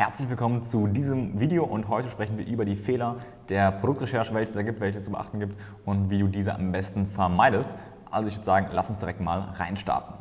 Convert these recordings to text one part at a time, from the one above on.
Herzlich willkommen zu diesem Video und heute sprechen wir über die Fehler der Produktrecherche, welche es da gibt, welche es zu beachten gibt und wie du diese am besten vermeidest. Also ich würde sagen, lass uns direkt mal reinstarten.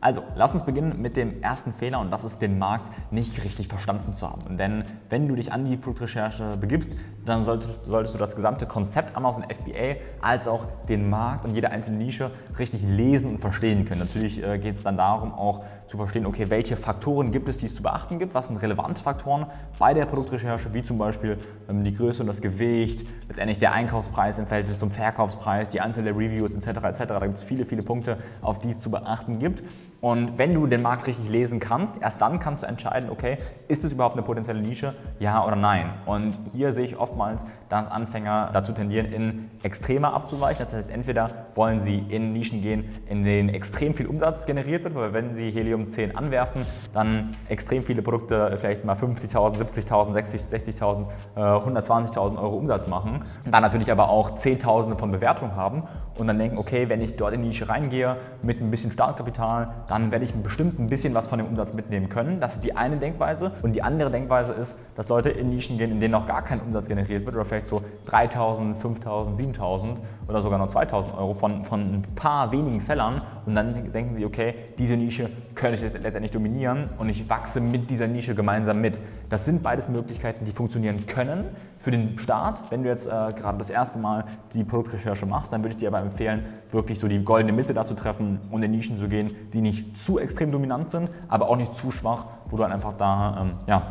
Also, lass uns beginnen mit dem ersten Fehler und das ist, den Markt nicht richtig verstanden zu haben. Denn wenn du dich an die Produktrecherche begibst, dann solltest, solltest du das gesamte Konzept Amazon FBA als auch den Markt und jede einzelne Nische richtig lesen und verstehen können. Natürlich äh, geht es dann darum, auch zu verstehen, okay, welche Faktoren gibt es, die es zu beachten gibt, was sind relevante Faktoren bei der Produktrecherche, wie zum Beispiel ähm, die Größe und das Gewicht, letztendlich der Einkaufspreis im Verhältnis zum Verkaufspreis, die Anzahl der Reviews etc. etc. Da gibt es viele, viele Punkte, auf die es zu beachten gibt. Und wenn du den Markt richtig lesen kannst, erst dann kannst du entscheiden, okay, ist es überhaupt eine potenzielle Nische, ja oder nein. Und hier sehe ich oftmals, dass Anfänger dazu tendieren, in Extreme abzuweichen. Das heißt, entweder wollen sie in Nischen gehen, in denen extrem viel Umsatz generiert wird, weil wenn sie Helium 10 anwerfen, dann extrem viele Produkte vielleicht mal 50.000, 70.000, 60.000, 120.000 Euro Umsatz machen. Dann natürlich aber auch Zehntausende von Bewertungen haben und dann denken, okay, wenn ich dort in die Nische reingehe mit ein bisschen Startkapital, dann werde ich bestimmt ein bisschen was von dem Umsatz mitnehmen können. Das ist die eine Denkweise. Und die andere Denkweise ist, dass Leute in Nischen gehen, in denen noch gar kein Umsatz generiert wird oder vielleicht so 3.000, 5.000, 7.000 oder sogar noch 2.000 Euro von, von ein paar wenigen Sellern und dann denken sie, okay, diese Nische könnte ich letztendlich dominieren und ich wachse mit dieser Nische gemeinsam mit. Das sind beides Möglichkeiten, die funktionieren können für den Start. Wenn du jetzt äh, gerade das erste Mal die Produktrecherche machst, dann würde ich dir aber empfehlen, wirklich so die goldene Mitte dazu treffen und in Nischen zu gehen, die nicht zu extrem dominant sind, aber auch nicht zu schwach, wo du dann einfach da ähm, ja,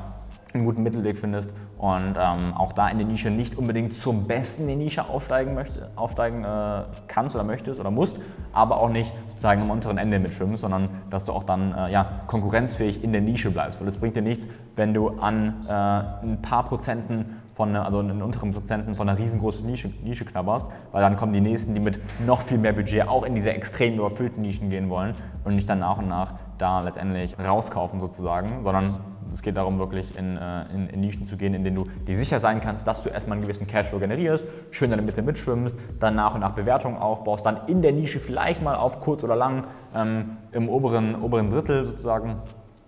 einen guten Mittelweg findest und ähm, auch da in der Nische nicht unbedingt zum Besten in die Nische aufsteigen, möchte, aufsteigen äh, kannst oder möchtest oder musst, aber auch nicht sozusagen am unteren Ende mitschwimmst, sondern dass du auch dann äh, ja, konkurrenzfähig in der Nische bleibst. Weil es bringt dir nichts, wenn du an äh, ein paar Prozenten von, also in unteren Prozenten von einer riesengroßen Nische, Nische knabberst, weil dann kommen die Nächsten, die mit noch viel mehr Budget auch in diese extrem überfüllten Nischen gehen wollen und nicht dann nach und nach da letztendlich rauskaufen sozusagen, sondern es geht darum, wirklich in, äh, in, in, Nischen zu gehen, in denen du dir sicher sein kannst, dass du erstmal einen gewissen Cashflow generierst, schön in der Mitte mitschwimmst, dann nach und nach Bewertungen aufbaust, dann in der Nische vielleicht mal auf kurz oder lang ähm, im oberen, oberen Drittel sozusagen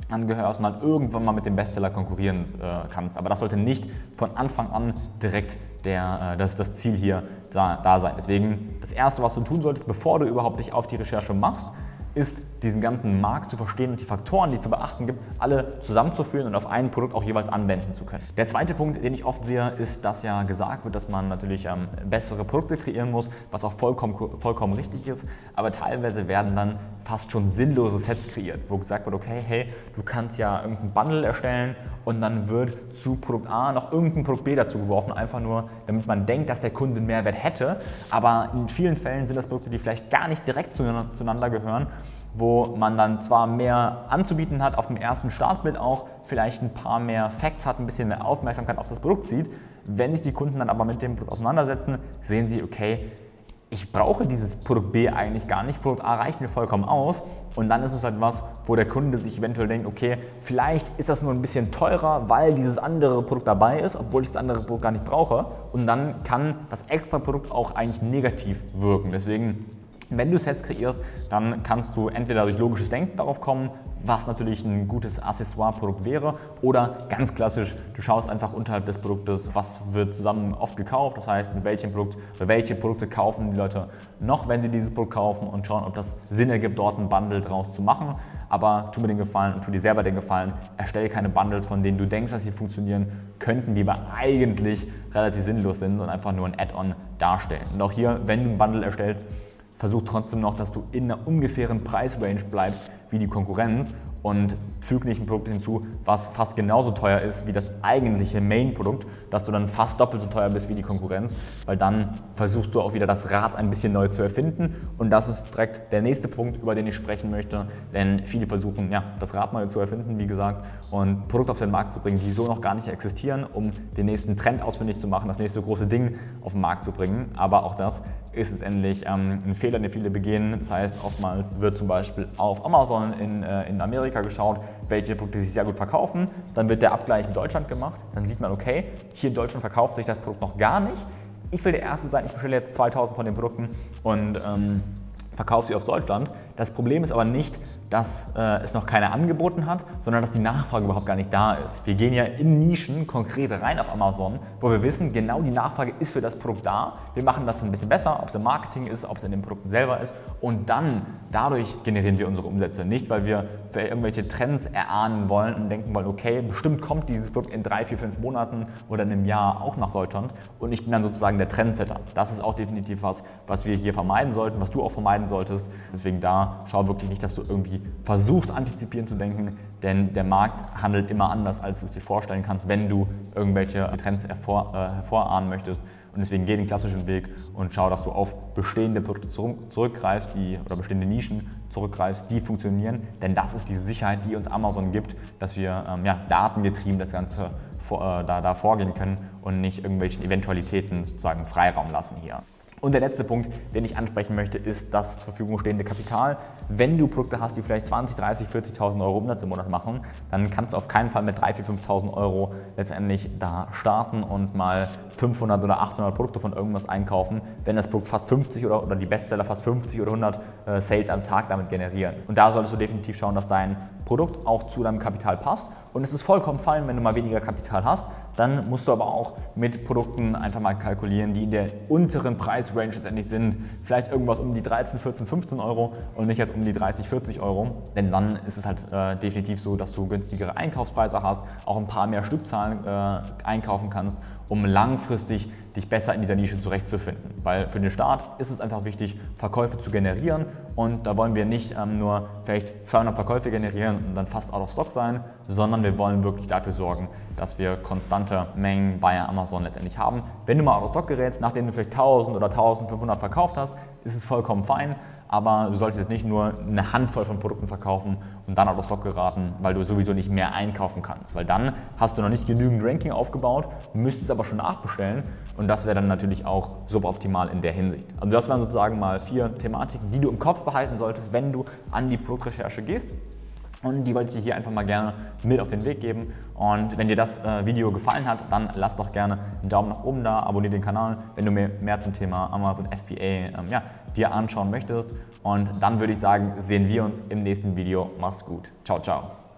angehörst und dann irgendwann mal mit dem Bestseller konkurrieren äh, kannst. Aber das sollte nicht von Anfang an direkt der, äh, das, das Ziel hier da, da sein. Deswegen das Erste, was du tun solltest, bevor du überhaupt dich auf die Recherche machst, ist, diesen ganzen Markt zu verstehen und die Faktoren, die zu beachten gibt, alle zusammenzuführen und auf ein Produkt auch jeweils anwenden zu können. Der zweite Punkt, den ich oft sehe, ist, dass ja gesagt wird, dass man natürlich ähm, bessere Produkte kreieren muss, was auch vollkommen, vollkommen richtig ist, aber teilweise werden dann fast schon sinnlose Sets kreiert, wo gesagt wird, okay, hey, du kannst ja irgendein Bundle erstellen und dann wird zu Produkt A noch irgendein Produkt B dazu geworfen, einfach nur, damit man denkt, dass der Kunde einen Mehrwert hätte, aber in vielen Fällen sind das Produkte, die vielleicht gar nicht direkt zueinander gehören wo man dann zwar mehr anzubieten hat, auf dem ersten Startbild auch vielleicht ein paar mehr Facts hat, ein bisschen mehr Aufmerksamkeit auf das Produkt sieht. Wenn sich die Kunden dann aber mit dem Produkt auseinandersetzen, sehen sie, okay, ich brauche dieses Produkt B eigentlich gar nicht, Produkt A reicht mir vollkommen aus und dann ist es halt was, wo der Kunde sich eventuell denkt, okay, vielleicht ist das nur ein bisschen teurer, weil dieses andere Produkt dabei ist, obwohl ich das andere Produkt gar nicht brauche und dann kann das extra Produkt auch eigentlich negativ wirken. Deswegen wenn du Sets kreierst, dann kannst du entweder durch logisches Denken darauf kommen, was natürlich ein gutes Accessoire-Produkt wäre oder ganz klassisch, du schaust einfach unterhalb des Produktes, was wird zusammen oft gekauft, das heißt, mit welchem Produkt welche Produkte kaufen die Leute noch, wenn sie dieses Produkt kaufen und schauen, ob das Sinn ergibt, dort ein Bundle draus zu machen. Aber tu mir den Gefallen und tu dir selber den Gefallen, erstelle keine Bundles, von denen du denkst, dass sie funktionieren könnten, die aber eigentlich relativ sinnlos sind und einfach nur ein Add-on darstellen. Und auch hier, wenn du ein Bundle erstellst, versuch trotzdem noch, dass du in einer ungefähren Preisrange bleibst wie die Konkurrenz und füg nicht ein Produkt hinzu, was fast genauso teuer ist wie das eigentliche Main-Produkt, dass du dann fast doppelt so teuer bist wie die Konkurrenz, weil dann versuchst du auch wieder das Rad ein bisschen neu zu erfinden. Und das ist direkt der nächste Punkt, über den ich sprechen möchte, denn viele versuchen, ja, das Rad neu zu erfinden, wie gesagt, und Produkte auf den Markt zu bringen, die so noch gar nicht existieren, um den nächsten Trend ausfindig zu machen, das nächste große Ding auf den Markt zu bringen, aber auch das ist letztendlich ähm, ein Fehler, den viele begehen, das heißt, oftmals wird zum Beispiel auf Amazon in, äh, in Amerika geschaut, welche Produkte sich sehr gut verkaufen. Dann wird der Abgleich in Deutschland gemacht. Dann sieht man, okay, hier in Deutschland verkauft sich das Produkt noch gar nicht. Ich will der Erste sein, ich bestelle jetzt 2000 von den Produkten und ähm, verkaufe sie auf Deutschland Das Problem ist aber nicht, dass äh, es noch keine angeboten hat, sondern dass die Nachfrage überhaupt gar nicht da ist. Wir gehen ja in Nischen konkret rein auf Amazon, wo wir wissen, genau die Nachfrage ist für das Produkt da. Wir machen das ein bisschen besser, ob es im Marketing ist, ob es in den Produkten selber ist und dann dadurch generieren wir unsere Umsätze. Nicht, weil wir für irgendwelche Trends erahnen wollen und denken wollen, okay, bestimmt kommt dieses Produkt in drei, vier, fünf Monaten oder in einem Jahr auch nach Deutschland und ich bin dann sozusagen der Trendsetter. Das ist auch definitiv was, was wir hier vermeiden sollten, was du auch vermeiden solltest. Deswegen da schau wirklich nicht, dass du irgendwie versuchst, antizipieren zu denken, denn der Markt handelt immer anders, als du es dir vorstellen kannst, wenn du irgendwelche Trends hervor, äh, hervorahnen möchtest. Und deswegen geh den klassischen Weg und schau, dass du auf bestehende Produkte zurückgreifst die, oder bestehende Nischen zurückgreifst, die funktionieren. Denn das ist die Sicherheit, die uns Amazon gibt, dass wir ähm, ja, datengetrieben das Ganze vor, äh, da, da vorgehen können und nicht irgendwelchen Eventualitäten sozusagen Freiraum lassen hier. Und der letzte Punkt, den ich ansprechen möchte, ist das zur Verfügung stehende Kapital. Wenn du Produkte hast, die vielleicht 20, 30, 40.000 Euro Umsatz im Monat machen, dann kannst du auf keinen Fall mit 3.000, 4.000, 5.000 Euro letztendlich da starten und mal 500 oder 800 Produkte von irgendwas einkaufen, wenn das Produkt fast 50 oder, oder die Bestseller fast 50 oder 100 äh, Sales am Tag damit generieren. Und da solltest du definitiv schauen, dass dein Produkt auch zu deinem Kapital passt. Und es ist vollkommen fein, wenn du mal weniger Kapital hast, dann musst du aber auch mit Produkten einfach mal kalkulieren, die in der unteren Preisrange letztendlich sind. Vielleicht irgendwas um die 13, 14, 15 Euro und nicht jetzt um die 30, 40 Euro. Denn dann ist es halt äh, definitiv so, dass du günstigere Einkaufspreise hast, auch ein paar mehr Stückzahlen äh, einkaufen kannst, um langfristig dich besser in dieser Nische zurechtzufinden. Weil für den Start ist es einfach wichtig, Verkäufe zu generieren und da wollen wir nicht ähm, nur vielleicht 200 Verkäufe generieren und dann fast out of stock sein, sondern wir wollen wirklich dafür sorgen, dass wir konstante Mengen bei Amazon letztendlich haben. Wenn du mal out of stock gerätst, nachdem du vielleicht 1000 oder 1500 verkauft hast, ist es vollkommen fein aber du solltest jetzt nicht nur eine Handvoll von Produkten verkaufen und dann out of stock geraten, weil du sowieso nicht mehr einkaufen kannst. Weil dann hast du noch nicht genügend Ranking aufgebaut, müsstest aber schon nachbestellen und das wäre dann natürlich auch suboptimal in der Hinsicht. Also das wären sozusagen mal vier Thematiken, die du im Kopf behalten solltest, wenn du an die Produktrecherche gehst. Und die wollte ich dir hier einfach mal gerne mit auf den Weg geben. Und wenn dir das äh, Video gefallen hat, dann lass doch gerne einen Daumen nach oben da, abonniere den Kanal, wenn du mir mehr zum Thema Amazon FBA ähm, ja, dir anschauen möchtest. Und dann würde ich sagen, sehen wir uns im nächsten Video. Mach's gut. Ciao, ciao.